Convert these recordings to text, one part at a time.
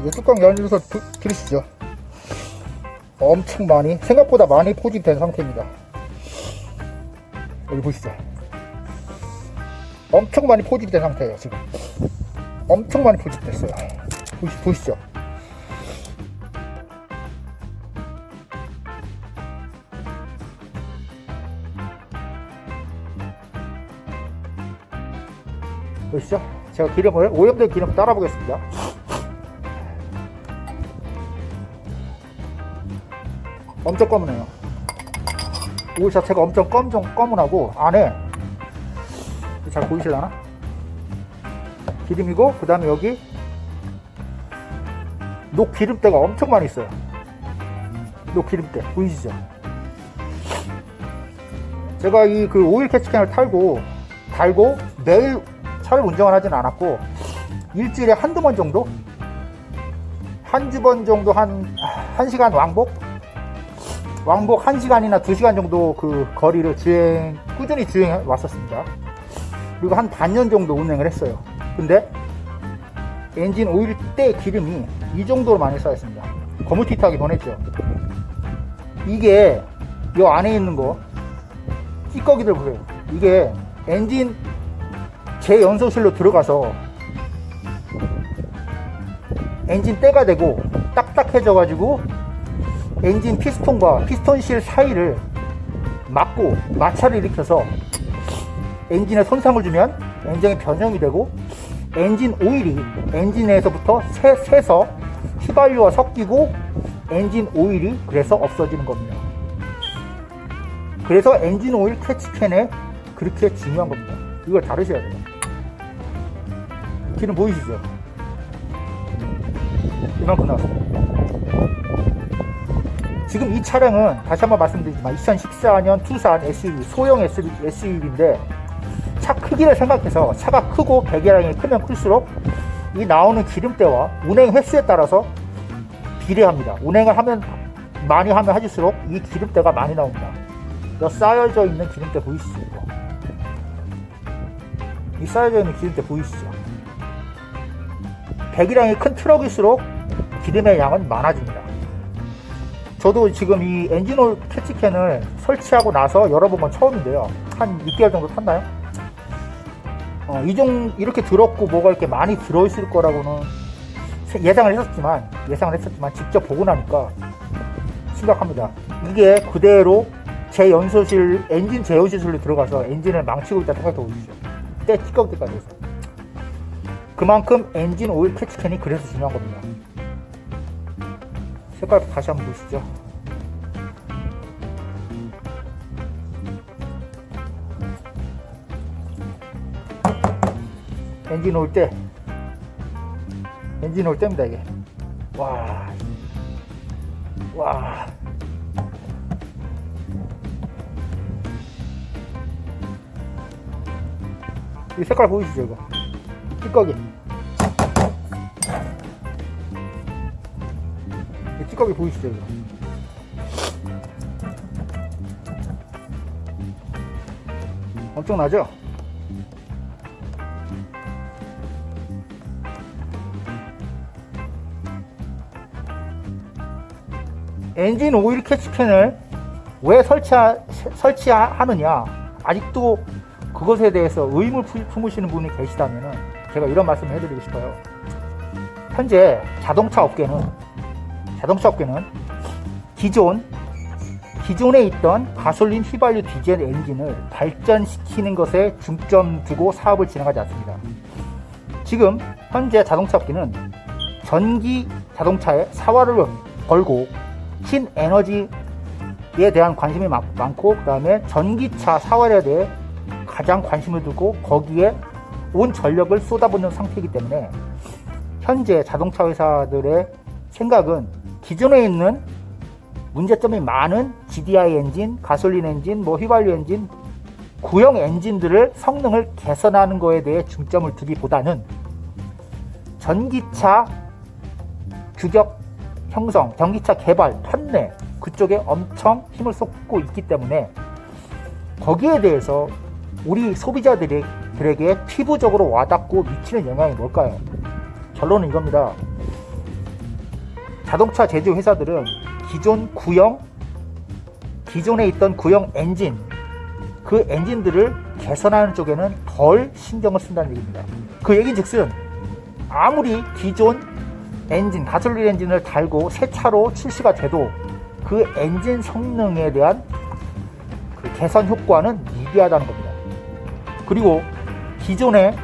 이제 뚜껑 열어서 드- 들으시죠. 엄청 많이, 생각보다 많이 포집된 상태입니다. 여기 보시죠. 엄청 많이 포집된 상태예요, 지금. 엄청 많이 포집됐어요. 보시, 보시죠. 보시죠. 제가 기름을, 오염된 기름 따라 보겠습니다. 엄청 검은해요. 오일 자체가 엄청 검정 검은하고 안에 잘 보이시려나? 기름이고 그 다음에 여기 녹 기름때가 엄청 많이 있어요. 녹 기름때 보이시죠? 제가 이 그 오일 캐치캔을 탈고 달고 매일 차를 운전을 하진 않았고 일주일에 한두 번 정도 한두 번 정도 한 1시간 왕복 왕복 1시간이나 2시간 정도 그 거리를 주행, 꾸준히 주행해 왔었습니다. 그리고 한 반년 정도 운행을 했어요. 근데 엔진 오일 때 기름이 이 정도로 많이 쌓였습니다. 거무튀하게 보냈죠. 이게 이 안에 있는 거 찌꺼기들 보세요. 이게 엔진 제 연소실로 들어가서 엔진 때가 되고 딱딱해져 가지고 엔진 피스톤과 피스톤실 사이를 막고 마찰을 일으켜서 엔진에 손상을 주면 엔진이 변형이 되고 엔진 오일이 엔진에서부터 새, 새서 휘발유와 섞이고 엔진 오일이 그래서 없어지는 겁니다. 그래서 엔진 오일 캐치캔에 그렇게 중요한 겁니다. 이걸 다루셔야 돼요. 기름 보이시죠? 이만큼 나왔습니다. 지금 이 차량은 다시 한번 말씀드리지만 2014년 투싼 SUV 소형 SUV인데 차 크기를 생각해서 차가 크고 배기량이 크면 클수록 이 나오는 기름때와 운행 횟수에 따라서 비례합니다. 운행을 하면 많이 하면 하실수록 이 기름때가 많이 나옵니다. 여 쌓여져 있는 기름때 보이시죠? 이 쌓여져 있는 기름때 보이시죠? 배기량이 큰 트럭일수록 기름의 양은 많아집니다. 저도 지금 이 엔진오일 캐치캔을 설치하고 나서 열어본 건 처음인데요. 한 6개월 정도 탔나요? 어, 이종 이렇게 들었고 뭐가 이렇게 많이 들어있을 거라고는 예상을 했었지만 예상을 했었지만 직접 보고 나니까 심각합니다. 이게 그대로 제 연소실 엔진 제어시설로 들어가서 엔진을 망치고 있다 생각해 보십시오. 때 찌꺼기 때까지 해서 그만큼 엔진 오일 캐치캔이 그래서 중요한 겁니다. 색깔 다시 한번 보시죠. 엔진 올 때, 엔진 올 때입니다, 이게. 와, 와. 이 색깔 보이시죠, 이거? 찌꺼기. 이 찌꺼기 보이시죠, 이거? 엄청나죠? 엔진 오일 캐치캔을 왜 설치하, 설치하느냐 아직도 그것에 대해서 의문 품으시는 분이 계시다면 제가 이런 말씀을 해드리고 싶어요 현재 자동차 업계는 자동차 업계는 기존 기존에 있던 가솔린 휘발유 디젤 엔진을 발전시키는 것에 중점 두고 사업을 진행하지 않습니다. 지금 현재 자동차 업계는 전기 자동차에 사활을 걸고 신에너지에 대한 관심이 많고 그 다음에 전기차 사활에 대해 가장 관심을 두고 거기에 온 전력을 쏟아붓는 상태이기 때문에 현재 자동차 회사들의 생각은 기존에 있는 문제점이 많은 GDI 엔진, 가솔린 엔진, 뭐 휘발유 엔진, 구형 엔진들을 성능을 개선하는 것에 대해 중점을 두기보다는 전기차 규격 형성, 전기차 개발, 판매 그쪽에 엄청 힘을 쏟고 있기 때문에 거기에 대해서 우리 소비자들에게 피부적으로 와닿고 미치는 영향이 뭘까요? 결론은 이겁니다. 자동차 제조 회사들은 기존 구형 기존에 있던 구형 엔진 그 엔진들을 개선하는 쪽에는 덜 신경을 쓴다는 얘기입니다. 그 얘기는 즉슨 아무리 기존 엔진 가솔린 엔진을 달고 새 차로 출시가 돼도 그 엔진 성능에 대한 그 개선 효과는 미비하다는 겁니다. 그리고 기존에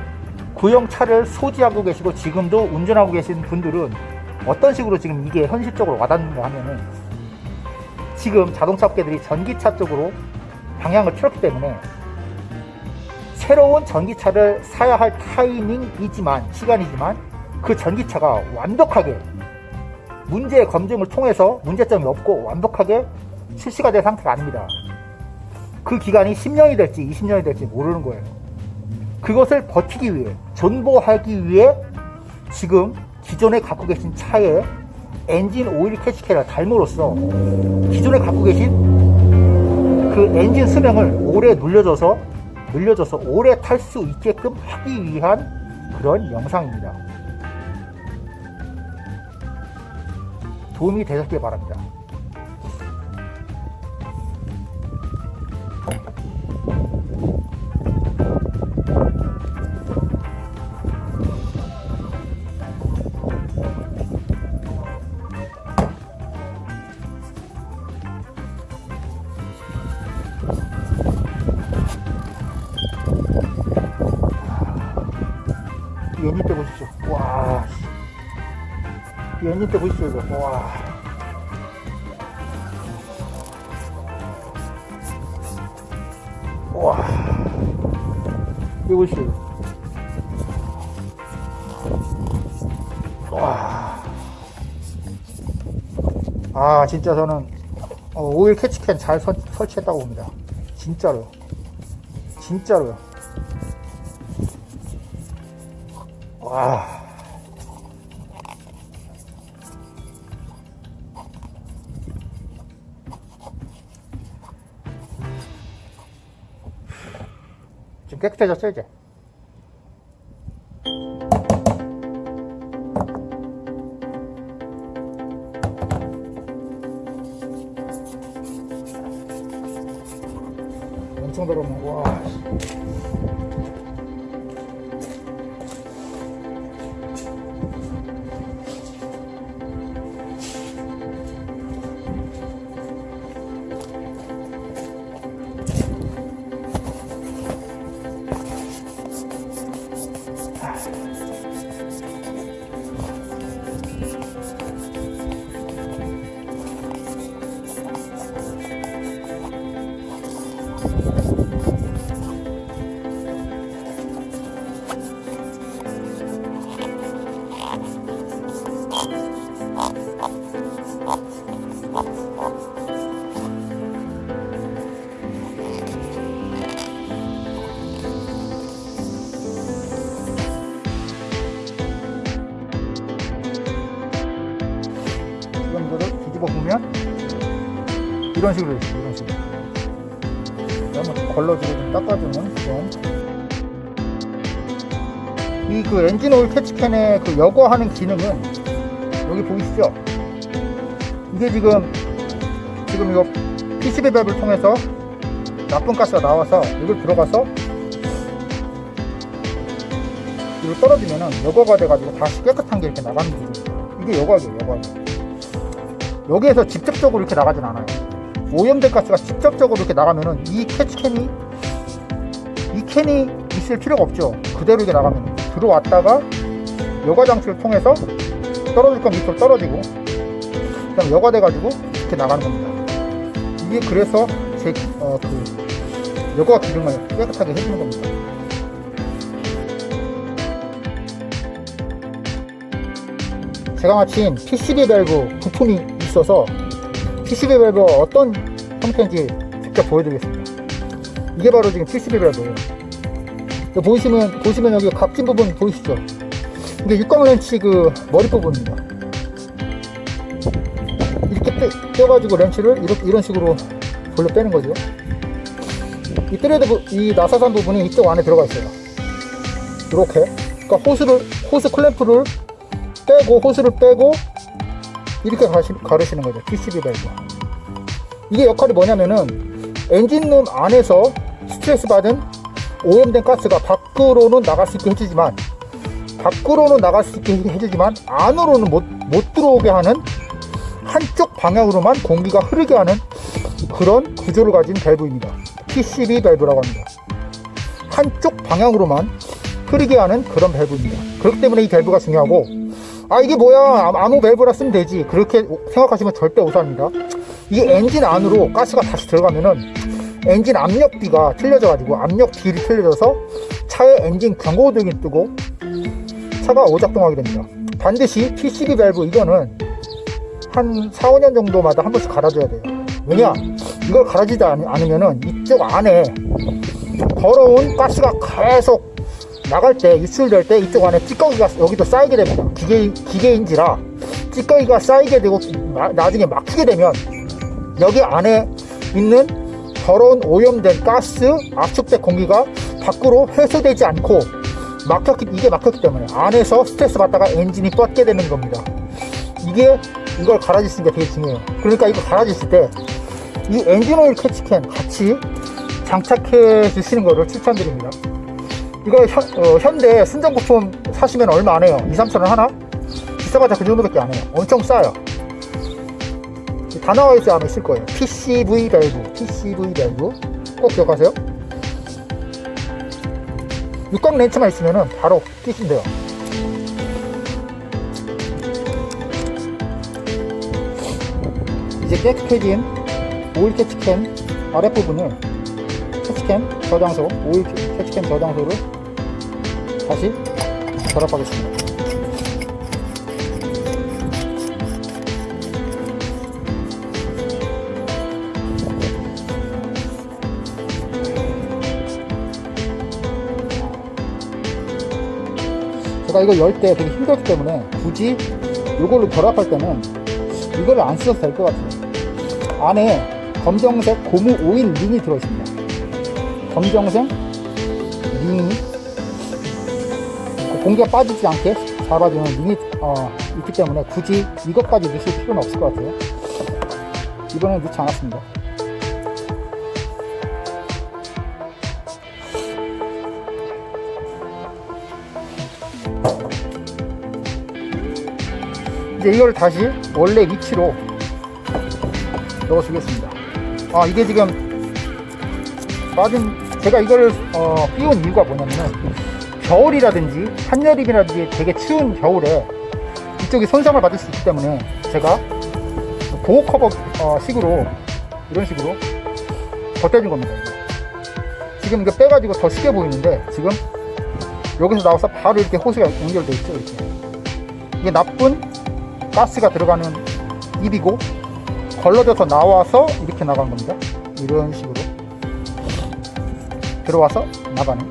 구형 차를 소지하고 계시고 지금도 운전하고 계신 분들은 어떤 식으로 지금 이게 현실적으로 와닿는가 하면은 지금 자동차 업계들이 전기차 쪽으로 방향을 틀었기 때문에 새로운 전기차를 사야 할 타이밍이지만 시간이지만 그 전기차가 완벽하게 문제 검증을 통해서 문제점이 없고 완벽하게 출시가 될 상태가 아닙니다. 그 기간이 10년이 될지 20년이 될지 모르는 거예요. 그것을 버티기 위해 존버하기 위해 지금 기존에 갖고 계신 차에 엔진 오일 캐치캐를 달므로써 기존에 갖고 계신 그 엔진 수명을 오래 늘려줘서 늘려줘서 오래 탈 수 있게끔 하기 위한 그런 영상입니다. 도움이 되셨길 바랍니다. 아, 진짜 저는 어, 오일 캐치캔 잘 설, 설치했다고 봅니다. 진짜로. 진짜로요. 와. 좀 깨끗해졌어, 이제. 이런 식으로. 이런 식으로. 한번 걸러주고 좀 닦아주면 좀. 이그 엔진 오일 캐치캔의 그 여과하는 기능은 여기 보이시죠? 이게 지금 지금 이거 PCB 밸브를 통해서 나쁜 가스가 나와서 여기 들어가서 이거 떨어지면은 여과가 돼가지고 다시 깨끗한 게 이렇게 나가는 거죠. 이게 여과죠, 여과. 여기에서 직접적으로 이렇게 나가진 않아요. 오염된 가스가 직접적으로 이렇게 나가면은 이 캐치캔이 이 캔이 있을 필요가 없죠. 그대로 이렇게 나가면 들어왔다가 여과 장치를 통해서 떨어질 건 밑으로 떨어지고 그냥 여과돼 가지고 이렇게 나가는 겁니다. 이게 그래서 제 어, 그 여과 기능을 깨끗하게 해주는 겁니다. 제가 마침 PCV 밸브 부품이 있어서 PCV 밸브가 어떤 형태인지 직접 보여드리겠습니다. 이게 바로 지금 PCV 밸브예요. 여기 보시면 보시면 여기 각진 부분 보이시죠? 이게 육각 렌치 그 머리 부분입니다. 이렇게 빼, 떼가지고 렌치를 이렇게 이런 식으로 돌려 빼는 거죠. 이 thread 부- 이 나사산 부분이 이쪽 안에 들어가 있어요. 이렇게. 그러니까 호스를 호스 클램프를 빼고 호스를 빼고 이렇게 가시, 가르시는 거죠. PCB 밸브. 이게 역할이 뭐냐면은 엔진룸 안에서 스트레스 받은 오염된 가스가 밖으로는 나갈 수 있게 해주지만 밖으로는 나갈 수 있게 해주지만 안으로는 못, 못 들어오게 하는 한쪽 방향으로만 공기가 흐르게 하는 그런 구조를 가진 밸브입니다. PCV 밸브라고 합니다. 한쪽 방향으로만 흐르게 하는 그런 밸브입니다. 그렇기 때문에 이 밸브가 중요하고 아 이게 뭐야 아무 밸브나 쓰면 되지 그렇게 생각하시면 절대 오산입니다. 이게 엔진 안으로 가스가 다시 들어가면은 엔진 압력비가 틀려져 가지고 압력 비율이 틀려져서 차의 엔진 경고등이 뜨고 차가 오작동하게 됩니다. 반드시 PCV 밸브 이거는 한 4, 5년 정도마다 한 번씩 갈아줘야 돼요. 왜냐? 이걸 갈아주지 않- 않으면은 이쪽 안에 더러운 가스가 계속 나갈 때, 유출될 때 이쪽 안에 찌꺼기가 여기도 쌓이게 됩니다. 기계, 기계인지라 찌꺼기가 쌓이게 되고 나, 나중에 막히게 되면 여기 안에 있는 더러운 오염된 가스, 압축된 공기가 밖으로 회수되지 않고 막혔기, 이게 막혔기 때문에 안에서 스트레스 받다가 엔진이 뻗게 되는 겁니다. 이게 이걸 갈아주시는 게 되게 중요해요. 그러니까 이거 갈아주실 때 이 엔진 오일 catch can 같이 장착해 주시는 거를 추천드립니다. 이거 현, 어, 현대 순정부품 사시면 얼마 안 해요. 2, 3천 원 하나? 비싸봤자 그 정도밖에 안 해요. 엄청 싸요. 다 나와 있지 않으실 거예요. PCV 밸브, PCV 밸브 꼭 기억하세요. 육각 렌치만 있으면 바로 돼요. 이제 깨끗해진 오일 캐치캔 아랫부분을 캐치캔 저장소, 오일 캐치캔 저장소를 다시 결합하겠습니다. 제가 이거 열 때 되게 힘들기 때문에 굳이 이걸로 결합할 때는 이거를 안 써도 될 것 같아요. 안에 검정색 고무 오일 링이 들어있습니다. 검정색 링이 공기가 빠지지 않게 잡아주는 링이 어, 있기 때문에 굳이 이것까지 넣으실 필요는 없을 것 같아요. 이번엔 넣지 않았습니다. 이제 이걸 다시 원래 위치로 넣어주겠습니다. 아 이게 지금 빠진 제가 이걸 어, 끼운 이유가 뭐냐면은 겨울이라든지 한여름이라든지 되게 추운 겨울에 이쪽이 손상을 받을 수 있기 때문에 제가 보호 커버 어, 식으로 이런 식으로 덧대준 겁니다. 지금 이거 빼가지고 더 쉽게 보이는데 지금 여기서 나와서 바로 이렇게 호스가 연결되어 있죠 이렇게 이게 나쁜 가스가 들어가는 입이고 걸러져서 나와서 이렇게 나간 겁니다. 이런 식으로 들어와서 나가는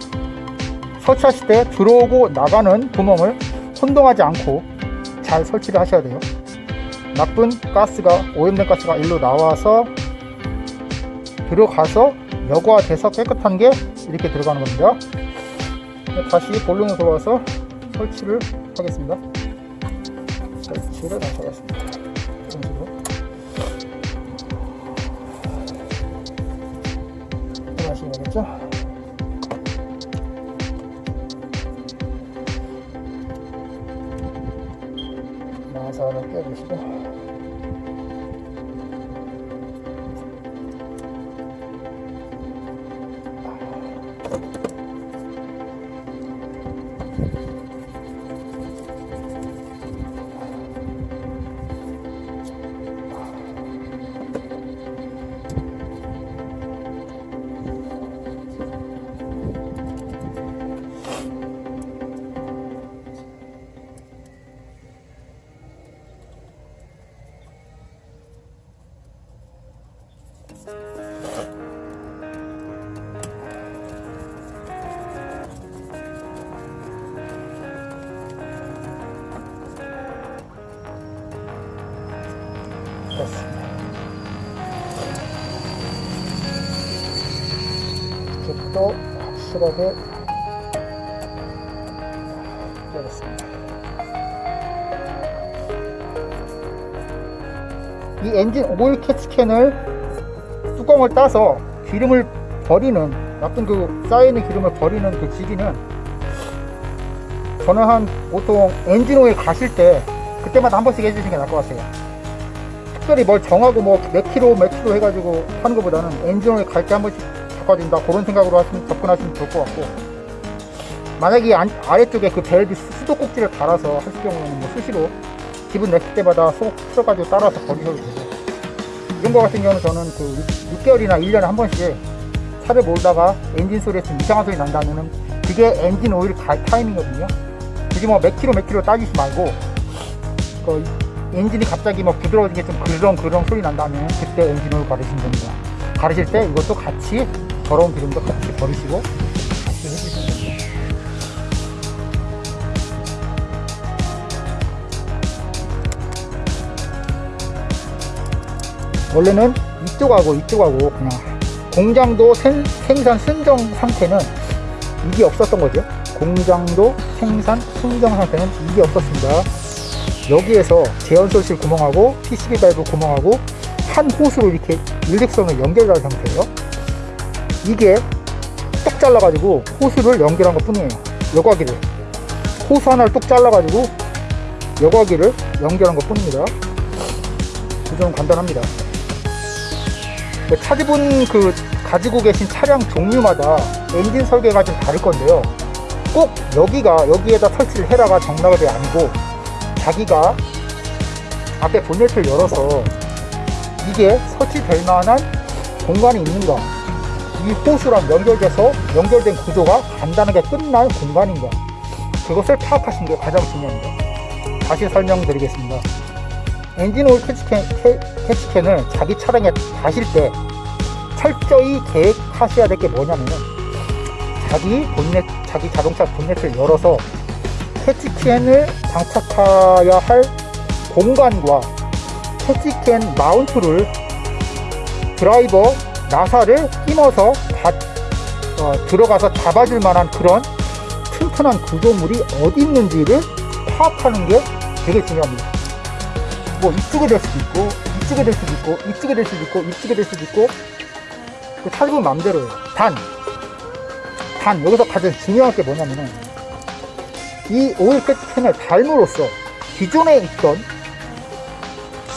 설치하실 때 들어오고 나가는 구멍을 혼동하지 않고 잘 설치를 하셔야 돼요. 나쁜 가스가 오염된 가스가 일로 나와서 들어가서 여과돼서 깨끗한 게 이렇게 들어가는 겁니다. 다시 본론으로 돌아와서 설치를 하겠습니다. 설치를 다시 하겠습니다. 나사를 껴주 확실하게. 이 엔진 오일 catch can을 뚜껑을 따서 기름을 버리는 나쁜 그 쌓여있는 기름을 버리는 그 시기는 저는 한 보통 엔진 오일 가실 때 그때마다 한 번씩 해주시는 게 나을 것 같아요 특별히 뭘 정하고 뭐 몇 킬로 몇 킬로 해가지고 하는 것보다는 엔진 오일 갈 때 한 번씩 바꿔준다. 그런 생각으로 하시면, 접근하시면 좋을 것 같고. 만약에 안- 아래쪽에 그 밸브 수도꼭지를 달아서 하실 경우에는 뭐 수시로 기분 내실 때마다 쏙 풀어가지고 따라서 버리셔도 되고. 이런 거 같은 경우는 저는 그 6개월이나 1년에 한 번씩 차를 몰다가 엔진 소리에 좀 이상한 소리 난다면은 그게 엔진 오일 갈 타임이거든요. 굳이 뭐 몇 킬로 몇 킬로 따지지 말고 그 엔진이 갑자기 뭐 부드러워진 게좀 그렁그렁 소리 난다면 그때 엔진 오일 가르시면 됩니다. 가르실 때 이것도 같이 더러운 기름도 같이 버리시고 같이 해주시면 원래는 이쪽하고 이쪽하고 그냥 공장도 생, 생산 순정 상태는 이게 없었던 거죠. 공장도 생산 순정 상태는 이게 없었습니다. 여기에서 제연소실 구멍하고 PCB 발브 구멍하고 한 호수로 이렇게 일직선을 연결한 상태예요 이게 뚝 잘라가지고 호수를 연결한 것 뿐이에요. 여과기를. 호수 하나를 뚝 잘라가지고 여과기를 연결한 것 뿐입니다. 구조는 간단합니다. 네, 차주분 그 가지고 계신 차량 종류마다 엔진 설계가 좀 다를 건데요. 꼭 여기가 여기에다 설치를 해라가 정답이 아니고 자기가 앞에 본네트를 열어서 이게 설치될 만한 공간이 있는가 이 호스랑 연결돼서 연결된 구조가 간단하게 끝날 공간인가 그것을 파악하시는 게 가장 중요합니다. 다시 설명드리겠습니다. 엔진 오일 catch can, ca, catch can을 자기 차량에 다실 때 철저히 계획하셔야 될 게 뭐냐면은 자기 본넷, 자기 자동차 본넷을 열어서 캐치캔을 장착해야 할 공간과 캐치캔 마운트를 드라이버 나사를 끼워서 다, 어, 들어가서 잡아줄 만한 그런 튼튼한 구조물이 어디 있는지를 파악하는 게 되게 중요합니다. 뭐 이쪽에 될 수도 있고 이쪽에 될 수도 있고 이쪽에 될 수도 있고 이쪽에 될 수도 있고 그 차주분 맘대로예요 단, 단 여기서 가장 중요한 게 뭐냐면은 이 오일 캐치캔을 달므로써 기존에 있던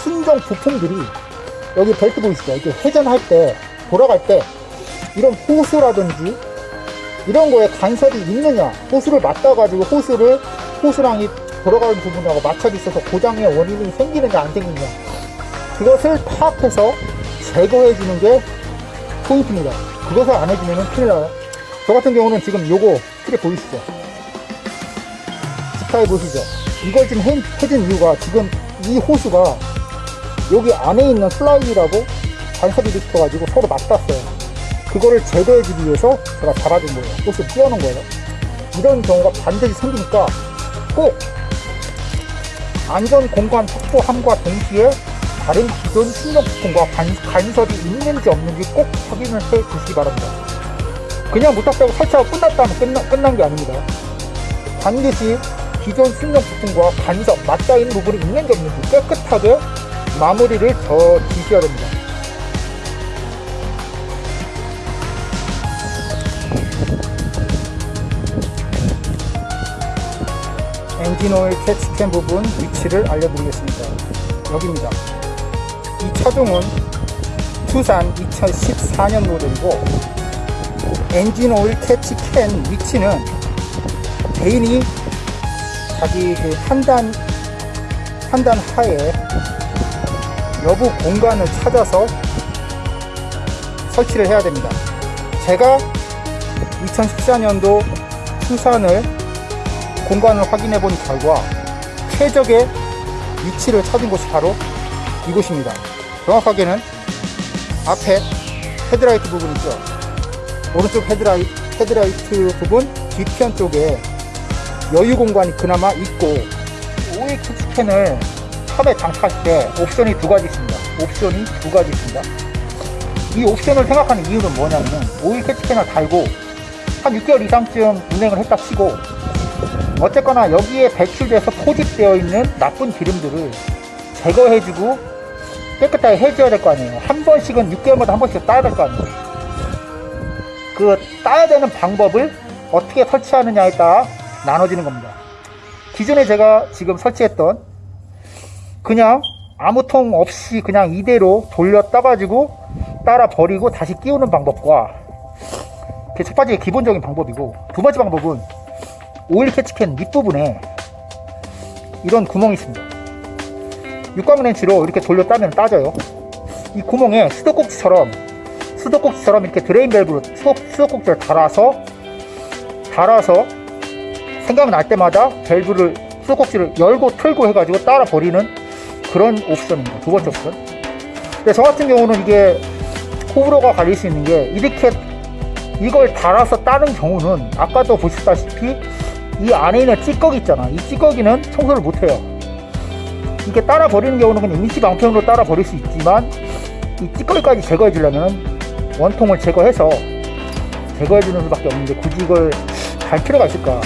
순정 부품들이 여기 벨트 보이시죠? 이렇게 회전할 때 돌아갈 때 이런 호수라든지 이런 거에 간섭이 있느냐 호수를 맞다 가지고 호수를 호수랑 이 돌아가는 부분하고 맞춰져 있어서 고장의 원인이 생기느냐 안 생기느냐. 그것을 파악해서 제거해 주는 게 포인트입니다. 그것을 안 해주면 큰일 나요. 저 같은 경우는 지금 요거 스크랩 보이시죠? 스타일 보시죠? 이걸 지금 해, 해준 이유가 지금 이 호수가 여기 안에 있는 슬라이드라고 간섭이 붙어가지고 서로 맞닿았어요 그거를 제거해주기 위해서 제가 잡아준 거예요 호수 띄워놓은 거예요 이런 경우가 반드시 생기니까 꼭 안전 공간 확보함과 동시에 다른 기존 간, 간섭이 있는지 없는지 꼭 확인을 해 주시기 바랍니다. 그냥 무턱대고 설치하고 끝났다 면 끝나, 끝난 게 아닙니다. 반드시 기존 부품과 간섭, 있는 부분이 있는지 없는지 깨끗하게 마무리를 저 지셔야 됩니다. 오일 catch can 부분 위치를 알려드리겠습니다. 여기입니다. 이 차종은 투싼 2014년 모델이고 엔진 오일 catch can 위치는 개인이 자기 그 판단 판단 하에 여부 공간을 찾아서 설치를 해야 됩니다. 제가 2014년도 투싼을 공간을 확인해 본 결과 최적의 위치를 찾은 곳이 바로 이곳입니다. 정확하게는 앞에 헤드라이트 부분 있죠. 오른쪽 헤드라이, 헤드라이트 부분 뒤편 쪽에 여유 공간이 그나마 있고 오일 catch can을 탑에 장착할 때 옵션이 두 가지 있습니다. 옵션이 두 가지 있습니다. 이 옵션을 생각하는 이유는 뭐냐면은 오일 캐치캔을 달고 한 6개월 이상쯤 운행을 했다 치고 어쨌거나 여기에 배출돼서 포집되어 있는 나쁜 기름들을 제거해주고 깨끗하게 해줘야 될 거 아니에요. 한 번씩은 6개월마다 한 번씩 따야 될 거 아니에요. 그 따야 되는 방법을 어떻게 설치하느냐에 따라 나눠지는 겁니다. 기존에 제가 지금 설치했던 그냥 아무 통 없이 그냥 이대로 돌려 따가지고 따라 버리고 다시 끼우는 방법과 그게 첫 번째 기본적인 방법이고 두 번째 방법은 오일 catch can 밑부분에 이런 구멍이 있습니다. 육각 렌치로 이렇게 돌려 따면 따져요. 이 구멍에 수도꼭지처럼 수도꼭지처럼 이렇게 drain 밸브로 수도, 수도꼭지를 달아서 달아서 생각날 때마다 밸브를 수도꼭지를 열고 틀고 해가지고 따라 버리는 그런 옵션입니다. 두 번째 옵션. 근데 저 같은 경우는 이게 호불호가 갈릴 수 있는 게 이렇게 이걸 달아서 따는 경우는 아까도 보셨다시피 이 안에 있는 찌꺼기 있잖아. 이 찌꺼기는 청소를 못해요. 이렇게 따라 버리는 경우는 그냥 임시 방편으로 따라 버릴 수 있지만 이 찌꺼기까지 제거해 주려면 원통을 제거해서 제거해 주는 수밖에 없는데 굳이 이걸 갈 필요가 있을까?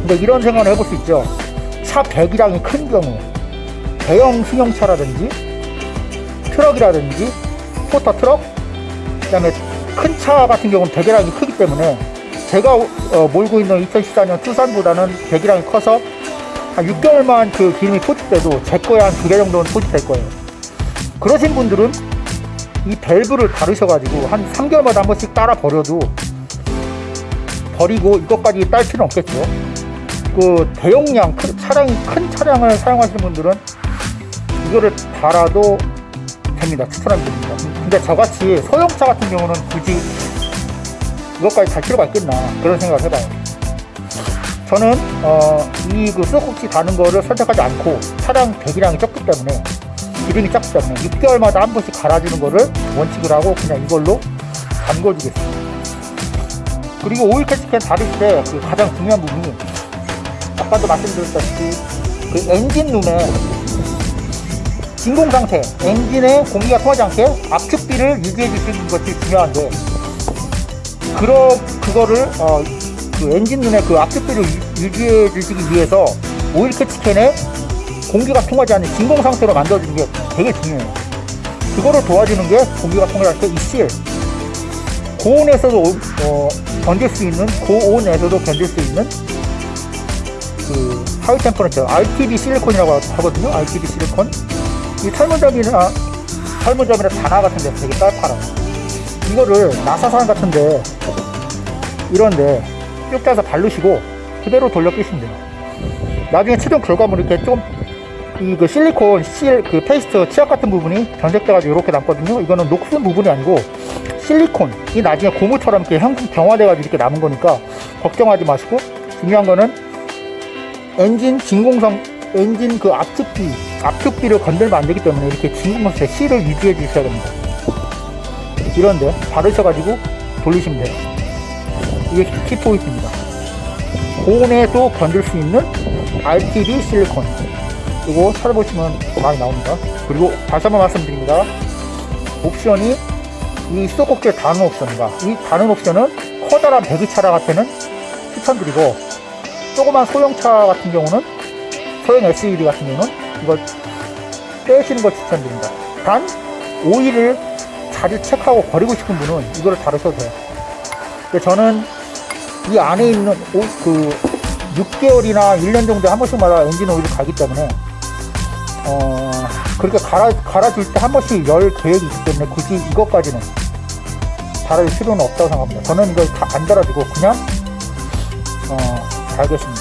근데 이런 생각을 해볼 수 있죠. 차 배기량이 큰 경우 대형 승용차라든지 트럭이라든지 포터 트럭 그 다음에 큰 차 같은 경우는 배기량이 크기 때문에 제가 어, 몰고 있는 2014년 투싼보다는 배기량이 커서 한 6개월만 그 기름이 포집돼도 제 거에 한 두 개 정도는 포집될 거예요. 그러신 분들은 이 밸브를 다루셔가지고 한 3개월마다 한 번씩 따라 버려도 버리고 이것까지 딸 필요는 없겠죠. 그 대용량 큰 차량이 큰 차량을 사용하시는 분들은 이거를 달아도 됩니다. 추천하면 됩니다. 근데 저같이 소형차 같은 경우는 굳이 이것까지 달 필요가 있겠나 그런 생각을 해봐요. 저는 어, 이그 수도꼭지 다는 거를 선택하지 않고 차량 배기량이 적기 때문에 기름이 작기 때문에 6개월마다 한 번씩 갈아주는 거를 원칙으로 하고 그냥 이걸로 잠궈주겠습니다. 그리고 오일 catch can 다실 때 그 가장 중요한 부분이 아까도 말씀드렸다시피 그 엔진 룸에 진공 상태, 엔진에 공기가 통하지 않게 압축비를 유지해 주시는 것이 중요한데 그러 그거를 어, 그 엔진 룸의 그 유- 유지해 주시기 위해서 오일 catch can에 공기가 통하지 않는 진공 상태로 만들어주는 게 되게 중요해요. 그거를 도와주는 게 공기가 통할 때이 실. 고온에서도 어, 견딜 수 있는 고온에서도 견딜 수 있는 그 high temperature RTV 실리콘이라고 하거든요. RTV 실리콘. 이 철물점이나 철물점이나 다나와 같은 데 되게 잘 팔아요. 이거를 나사산 같은데 이런데 쭉 짜서 바르시고 그대로 돌려 끼시면 돼요. 나중에 최종 결과물 이렇게 좀 이 그 실리콘 seal 그 페이스트 치약 같은 부분이 변색돼가지고 이렇게 남거든요. 이거는 녹슨 부분이 아니고 실리콘이 나중에 고무처럼 이렇게 형 경화돼가지고 이렇게 남은 거니까 걱정하지 마시고 중요한 거는 엔진 진공성 엔진 그 압축비 압축비를 건들면 안 되기 때문에 이렇게 진공 상태 seal을 유지해 주셔야 됩니다. 이런데 바르셔가지고 돌리시면 돼요. 이게 키 포인트입니다. 고온에도 견딜 수 있는 RTD 실리콘. 이거 찾아보시면 많이 나옵니다. 그리고 다시 한번 말씀드립니다. 옵션이 이 수도꼭지를 다는 옵션과 이 다는 옵션은 커다란 배기차량 같은 추천드리고 조그만 소형차 같은 경우는 소형 SUV 같은 경우는 이걸 빼시는 걸 추천드립니다. 단 오일을 자주 체크하고 버리고 싶은 분은 이거를 다루셔도 돼요. 저는 이 안에 있는 오, 그 6개월이나 1년 정도에 한 번씩마다 엔진 오일을 갈기 때문에 어 그렇게 갈아 갈아줄 때 한 번씩 열 계획이 있기 때문에 굳이 이것까지는 달아줄 필요는 없다고 생각합니다. 저는 이걸 다 안 달아주고 그냥 어 달겠습니다.